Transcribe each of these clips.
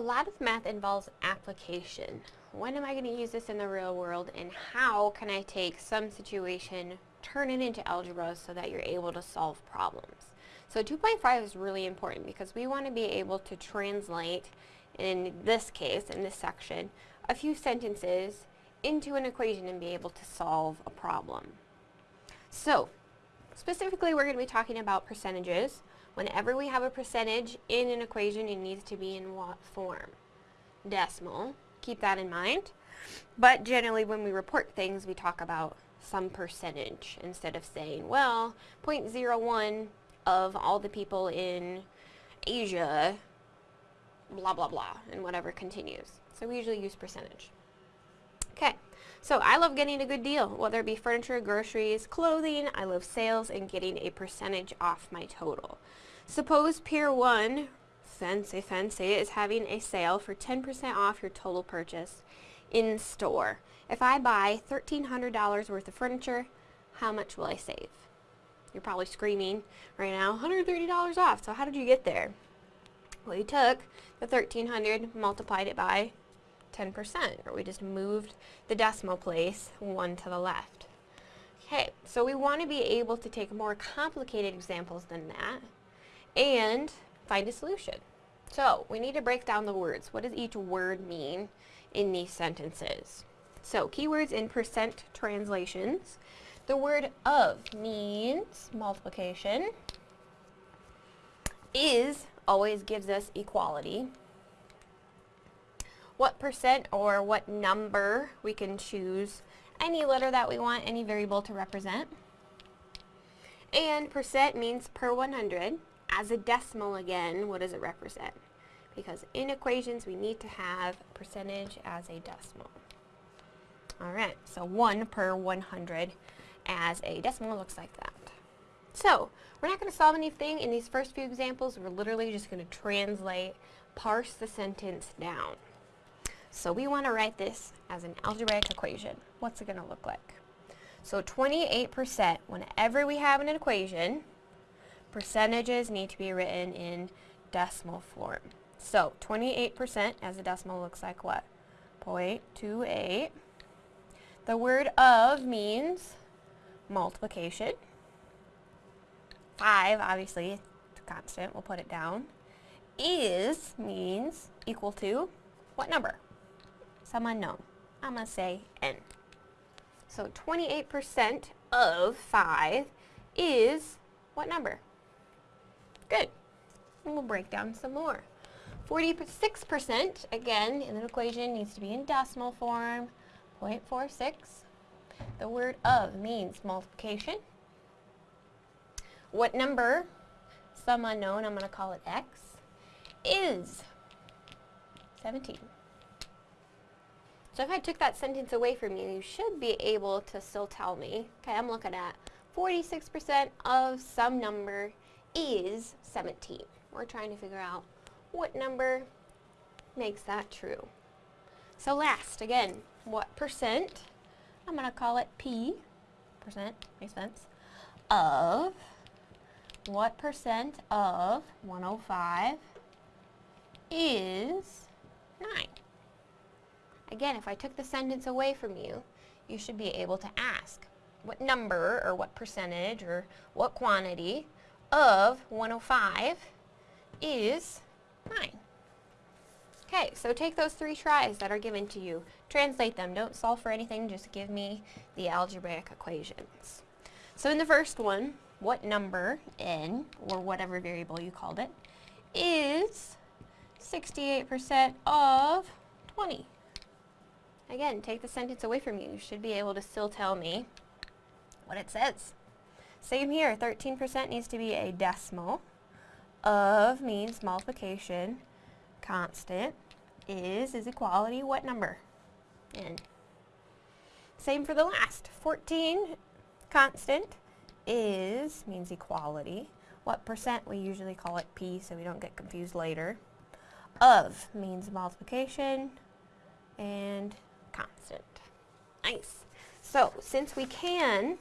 A lot of math involves application. When am I going to use this in the real world and how can I take some situation, turn it into algebra so that you're able to solve problems? So 2.5 is really important because we want to be able to translate, in this case, in this section, a few sentences into an equation and be able to solve a problem. So, specifically we're going to be talking about percentages. Whenever we have a percentage in an equation, it needs to be in what form? Decimal. Keep that in mind. But generally when we report things, we talk about some percentage instead of saying, well, 0.01 of all the people in Asia, blah, blah, blah, and whatever continues. So we usually use percentage. So I love getting a good deal, whether it be furniture, groceries, clothing, I love sales and getting a percentage off my total. Suppose Pier 1, fancy fancy, is having a sale for 10% off your total purchase in store. If I buy $1,300 worth of furniture, how much will I save? You're probably screaming right now, $130 off. So how did you get there? Well, you took the 1300 multiplied it by 10%, or we just moved the decimal place one to the left. Okay, so we want to be able to take more complicated examples than that and find a solution. So we need to break down the words. What does each word mean in these sentences? So keywords in percent translations. The word of means multiplication. Is always gives us equality. What percent or what number we can choose any letter that we want, any variable to represent. And percent means per 100 as a decimal again, what does it represent? Because in equations, we need to have percentage as a decimal. Alright, so 1 per 100 as a decimal looks like that. So, we're not going to solve anything in these first few examples. We're literally just going to translate, parse the sentence down. So we want to write this as an algebraic equation. What's it going to look like? So 28%, whenever we have an equation, percentages need to be written in decimal form. So 28% as a decimal looks like what? 0.28. The word of means multiplication. 5, obviously, constant, we'll put it down. Is means equal to what number? Some unknown. I'm going to say n. So 28% of 5 is what number? Good. And we'll break down some more. 46%, again, in an equation needs to be in decimal form, 0.46. The word of means multiplication. What number, some unknown, I'm going to call it x, is 17. So if I took that sentence away from you, you should be able to still tell me, okay, I'm looking at 46% of some number is 17. We're trying to figure out what number makes that true. So last, again, what percent, I'm going to call it P, percent, makes sense, of, what percent of 105 is 9? Again, if I took the sentence away from you, you should be able to ask what number or what percentage or what quantity of 105 is 9. Okay, so take those three tries that are given to you, translate them, don't solve for anything, just give me the algebraic equations. So in the first one, what number, n, or whatever variable you called it, is 68% of 20? Again, take the sentence away from you. You should be able to still tell me what it says. Same here, 13% needs to be a decimal. Of means multiplication. Constant is is equality. What number? N. Same for the last. 14 constant is means equality. What percent? We usually call it P so we don't get confused later. Of means multiplication and constant. Nice. So since we can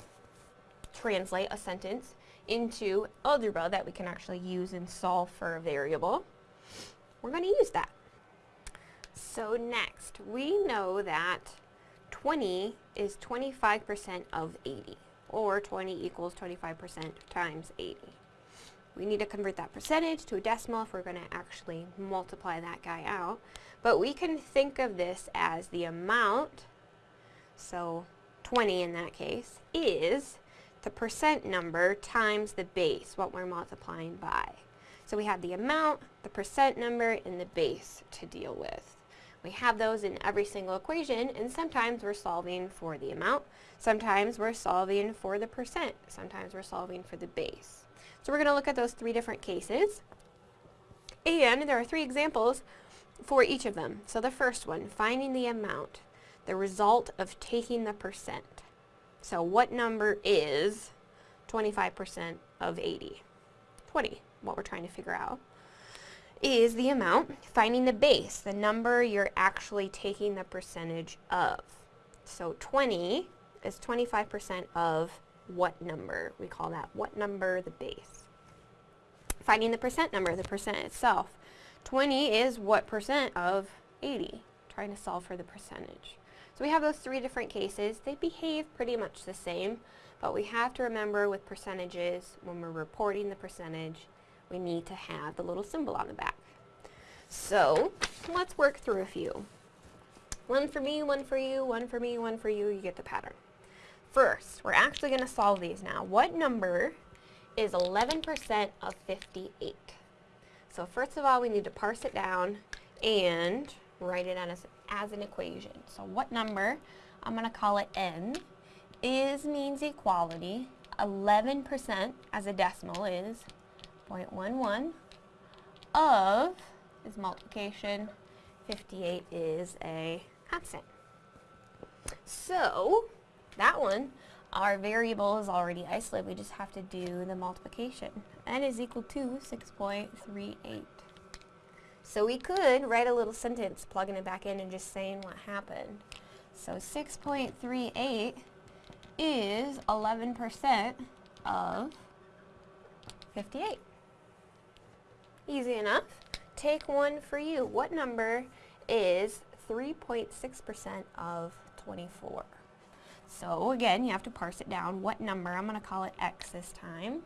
translate a sentence into algebra that we can actually use and solve for a variable, we're going to use that. So next, we know that 20 is 25% of 80, or 20 equals 25% times 80. We need to convert that percentage to a decimal if we're going to actually multiply that guy out. But we can think of this as the amount, so 20 in that case, is the percent number times the base, what we're multiplying by. So we have the amount, the percent number, and the base to deal with. We have those in every single equation, and sometimes we're solving for the amount, sometimes we're solving for the percent, sometimes we're solving for the base. So we're going to look at those three different cases, and there are three examples for each of them. So the first one, finding the amount, the result of taking the percent. So what number is 25% of 80? 20, what we're trying to figure out, is the amount, finding the base, the number you're actually taking the percentage of. So 20 is 25% of what number? We call that what number, the base. Finding the percent number, the percent itself. 20 is what percent of 80? Trying to solve for the percentage. So we have those three different cases. They behave pretty much the same, but we have to remember with percentages, when we're reporting the percentage, we need to have the little symbol on the back. So let's work through a few. One for me, one for you, one for me, one for you, you get the pattern. First, we're actually going to solve these now. What number is 11% of 58? So first of all, we need to parse it down and write it as, as an equation. So what number, I'm going to call it n, is means equality. 11% as a decimal is 0.11 of is multiplication. 58 is a constant. So that one, our variable is already isolated. We just have to do the multiplication. n is equal to 6.38. So we could write a little sentence plugging it back in and just saying what happened. So 6.38 is 11% of 58. Easy enough. Take one for you. What number is 3.6% of 24? So again, you have to parse it down. What number, I'm going to call it x this time,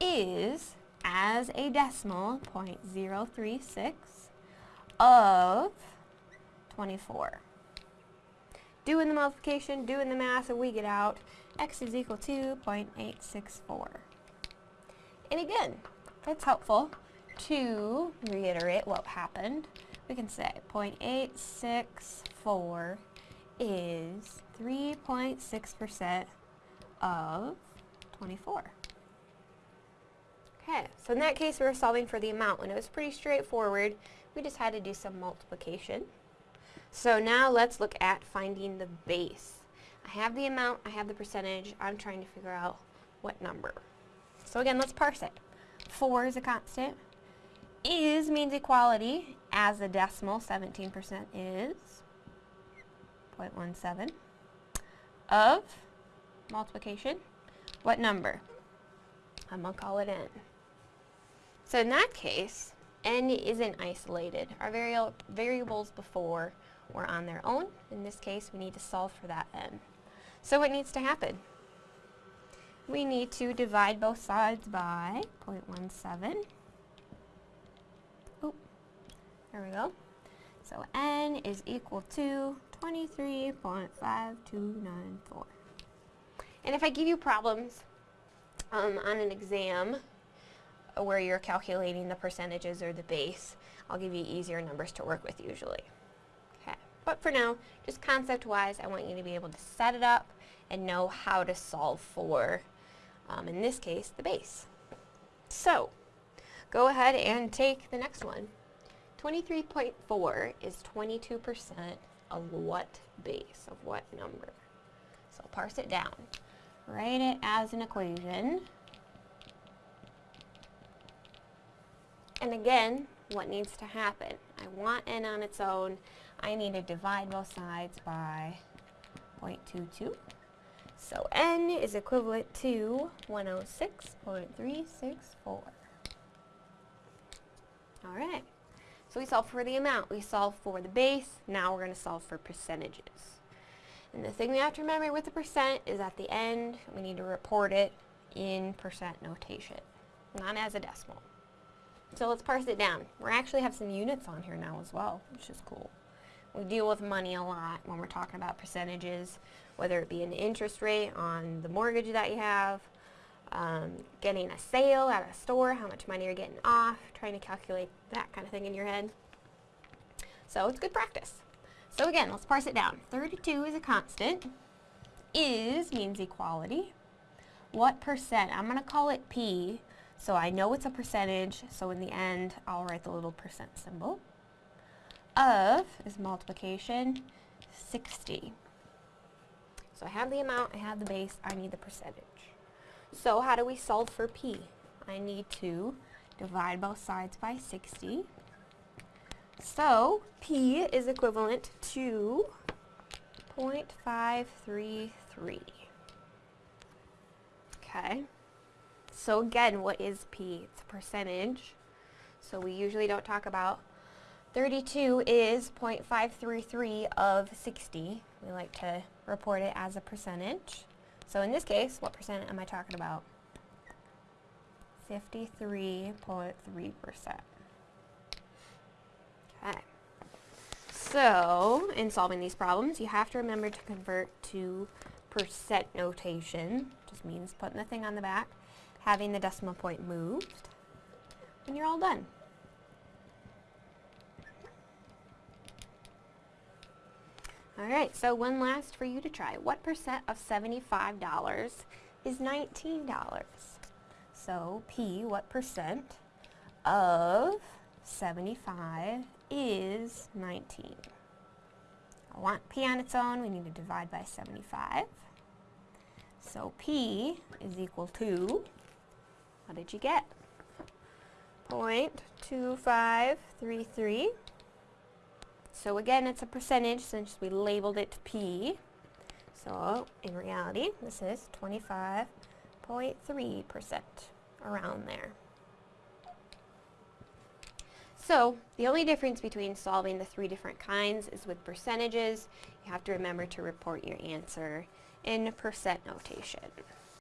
is, as a decimal, 0.036 of 24. Doing the multiplication, doing the math, and we get out x is equal to 0.864. And again, that's helpful to reiterate what happened. We can say 0.864 is 3.6% of 24. Okay, so in that case we were solving for the amount and it was pretty straightforward. We just had to do some multiplication. So now let's look at finding the base. I have the amount, I have the percentage, I'm trying to figure out what number. So again, let's parse it. 4 is a constant. Is means equality. As a decimal, 17% is 0.17 of multiplication. What number? I'm going to call it n. So in that case, n isn't isolated. Our vari variables before were on their own. In this case, we need to solve for that n. So what needs to happen? We need to divide both sides by 0.17. Oh, there we go. So n is equal to 23.5294. And if I give you problems um, on an exam where you're calculating the percentages or the base, I'll give you easier numbers to work with usually. Okay, but for now, just concept-wise, I want you to be able to set it up and know how to solve for, um, in this case, the base. So, go ahead and take the next one. 23.4 is 22% of what base, of what number. So parse it down. Write it as an equation. And again, what needs to happen? I want n on its own. I need to divide both sides by 0.22. So n is equivalent to 106.364. Alright, So we solve for the amount, we solve for the base, now we're going to solve for percentages. And the thing we have to remember with the percent is at the end, we need to report it in percent notation, not as a decimal. So let's parse it down. We actually have some units on here now as well, which is cool. We deal with money a lot when we're talking about percentages, whether it be an interest rate on the mortgage that you have, um, getting a sale at a store, how much money you're getting off, trying to calculate that kind of thing in your head. So it's good practice. So again, let's parse it down. 32 is a constant. Is means equality. What percent? I'm going to call it P, so I know it's a percentage, so in the end, I'll write the little percent symbol. Of is multiplication, 60. So I have the amount, I have the base, I need the percentage. So how do we solve for P? I need to divide both sides by 60. So P is equivalent to 0.533. Okay. So again, what is P? It's a percentage. So we usually don't talk about 32 is 0.533 of 60. We like to report it as a percentage. So in this case, what percent am I talking about? 53.3%. Okay. So, in solving these problems, you have to remember to convert to percent notation. Just means putting the thing on the back, having the decimal point moved, and you're all done. Alright, so one last for you to try. What percent of $75 is $19? So P, what percent of 75 is 19? I want P on its own, we need to divide by 75. So P is equal to, what did you get? 0.2533 so again, it's a percentage since we labeled it P. So in reality, this is 25.3%, around there. So the only difference between solving the three different kinds is with percentages, you have to remember to report your answer in percent notation.